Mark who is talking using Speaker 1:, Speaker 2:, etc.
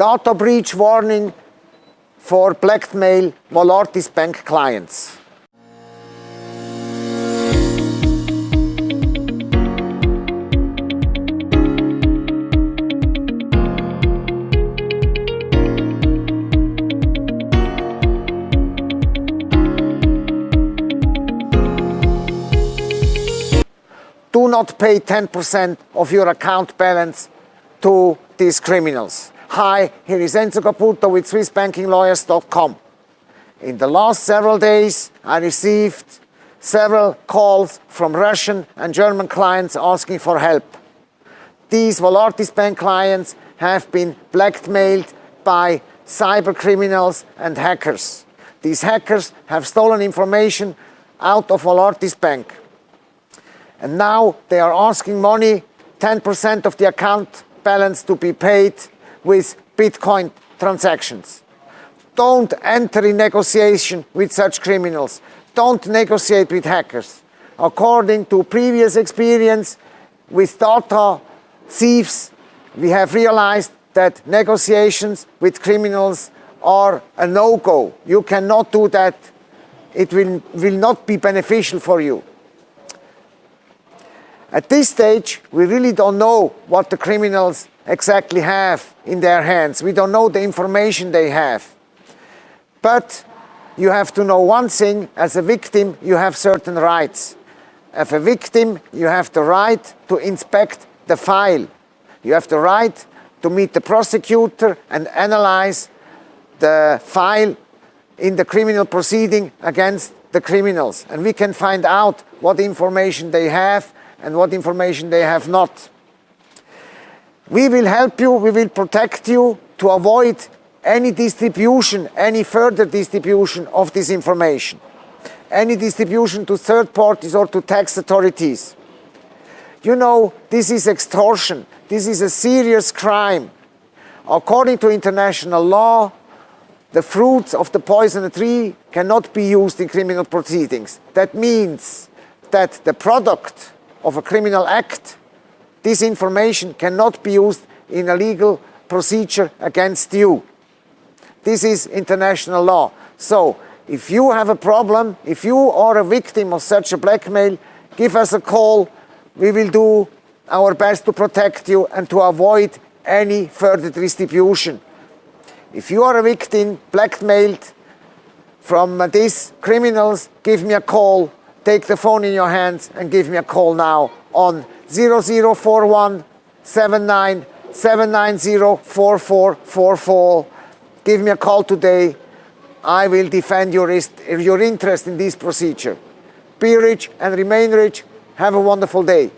Speaker 1: Data breach warning for blackmail Valartis Bank clients. do not pay 10% of your account balance to these criminals. Hi, here is Enzo Caputo with SwissBankingLawyers.com. In the last several days, I received several calls from Russian and German clients asking for help. These Valartis Bank clients have been blackmailed by cyber criminals and hackers. These hackers have stolen information out of Valartis Bank and now they are asking money, 10% of the account balance to be paid with Bitcoin transactions. Don't enter in negotiation with such criminals. Don't negotiate with hackers. According to previous experience with data thieves, we have realized that negotiations with criminals are a no-go. You cannot do that. It will, will not be beneficial for you. At this stage, we really don't know what the criminals exactly have in their hands. We don't know the information they have. But you have to know one thing, as a victim, you have certain rights. As a victim, you have the right to inspect the file. You have the right to meet the prosecutor and analyze the file in the criminal proceeding against the criminals. And we can find out what information they have and what information they have not. We will help you, we will protect you to avoid any distribution, any further distribution of this information, any distribution to third parties or to tax authorities. You know, this is extortion. This is a serious crime. According to international law, the fruits of the poison tree cannot be used in criminal proceedings. That means that the product of a criminal act, this information cannot be used in a legal procedure against you. This is international law. So, if you have a problem, if you are a victim of such a blackmail, give us a call. We will do our best to protect you and to avoid any further distribution. If you are a victim blackmailed from these criminals, give me a call take the phone in your hands and give me a call now on 0041 79 790 Give me a call today. I will defend your, your interest in this procedure. Be rich and remain rich. Have a wonderful day.